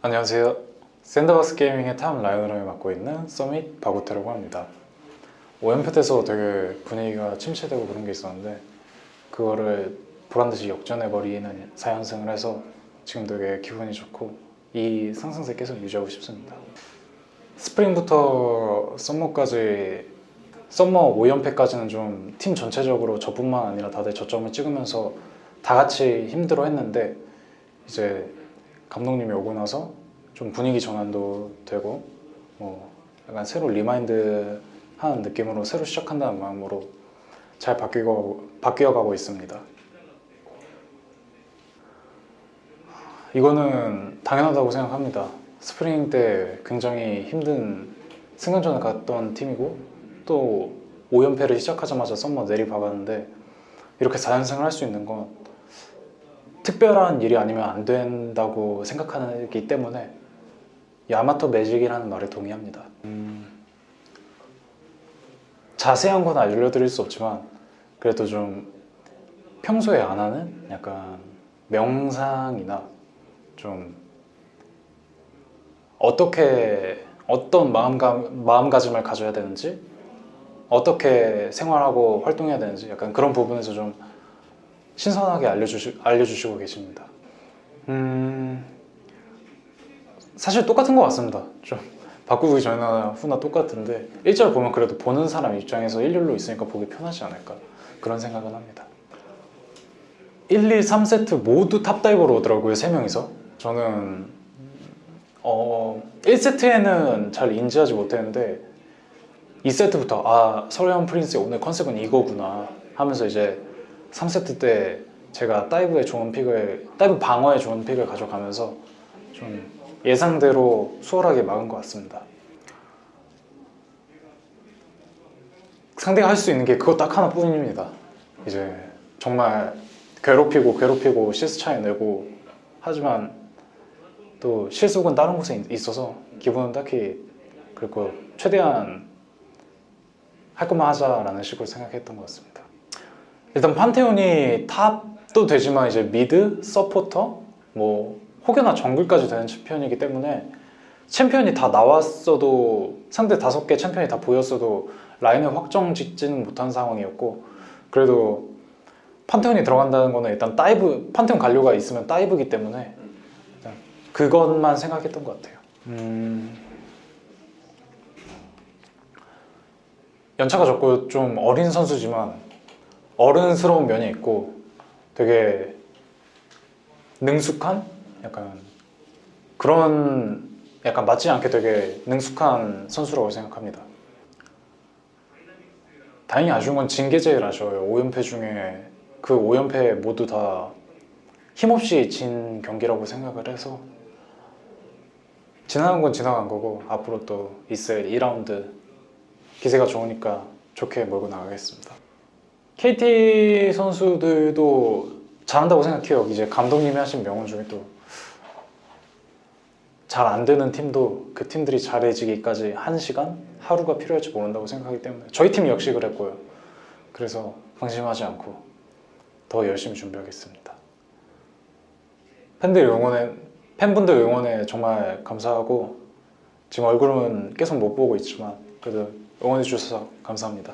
안녕하세요. 샌드박스 게이밍의 top liner를 맡고 있는 서밋 박우태라고 합니다. 5연패 때서 되게 분위기가 침체되고 그런 게 있었는데 그거를 보란듯이 역전해버리는 4연승을 해서 지금 되게 기분이 좋고 이 상승세 계속 유지하고 싶습니다. spring부터 summer까지 summer 5연패까지는 좀 팀 전체적으로 저뿐만 아니라 다들 저점을 찍으면서 다 같이 힘들어 했는데 이제 감독님이 오고 나서 좀 분위기 전환도 되고 뭐 약간 새로 remind 하는 느낌으로 새로 시작한다는 마음으로 잘 바뀌고 바뀌어가고 있습니다. 이거는 당연하다고 생각합니다. 스프링 때 굉장히 힘든 승강전을 갔던 팀이고 또 5연패를 시작하자마자 썸머 내리박았는데 이렇게 4연승을 할 수 있는 건 특별한 일이 아니면 안 된다고 생각하기 때문에 야마토 매직이라는 말에 동의합니다. 음, 자세한 건 알려드릴 수 없지만 그래도 좀 평소에 안 하는 약간 명상이나 좀 어떻게 어떤 마음가, 마음가짐을 가져야 되는지 어떻게 생활하고 활동해야 되는지 약간 그런 부분에서 좀 신선하게 알려주시, 알려주시고 계십니다. 음, 사실 똑같은 것 같습니다. 좀 바꾸기 전이나 후나 똑같은데 1절 보면 그래도 보는 사람 입장에서 일렬로 있으니까 보기 편하지 않을까 그런 생각은 합니다. 1, 2, 3세트 모두 탑다이버로 오더라고요 3명이서 저는 어, 1세트에는 잘 인지하지 못했는데 2세트부터 아 설해원 프린스의 오늘 컨셉은 이거구나 하면서 이제 3세트 때 제가 dive에 좋은 pick을 dive 방어에 좋은 pick을 가져가면서 좀 예상대로 수월하게 막은 것 같습니다. 상대가 할 수 있는 게 그거 딱 하나뿐입니다. 이제 정말 괴롭히고 괴롭히고 CS 차이 내고 하지만 또 실속은 다른 곳에 있어서 기분은 딱히 그리고 최대한 할 것만 하자라는 식으로 생각했던 것 같습니다 일단 판테온이 top도 되지만 이제 mid, 서포터, 뭐 혹여나 정글까지 되는 챔피언이기 때문에 챔피언이 다 나왔어도 상대 다섯 개 챔피언이 다 보였어도 라인을 확정 짓지는 못한 상황이었고 그래도 판테온이 들어간다는 거는 일단 dive 판테온 갈리오가 있으면 dive기 때문에 그것만 생각했던 것 같아요. 음... 연차가 적고 좀 어린 선수지만 어른스러운 면이 있고 되게 능숙한? 약간 그런 약간 맞지 않게 되게 능숙한 선수라고 생각합니다. 다행히 아쉬운 건 징계제일 아쉬워요. 5연패 중에 그 5연패 모두 다 힘없이 진 경기라고 생각을 해서 지나간 건 지나간 거고 앞으로 또 있을 2라운드 기세가 좋으니까 좋게 몰고 나가겠습니다 KT 선수들도 잘한다고 생각해요. 이제 감독님이 하신 명언 중에 또 잘 안 되는 팀도 그 팀들이 잘해지기까지 한 시간? 하루가 필요할지 모른다고 생각하기 때문에 저희 팀 역시 그랬고요. 그래서 방심하지 않고 더 열심히 준비하겠습니다. 팬들 응원에 팬분들 응원에 정말 감사하고 지금 얼굴은 계속 못 보고 있지만 그래도 응원해 주셔서 감사합니다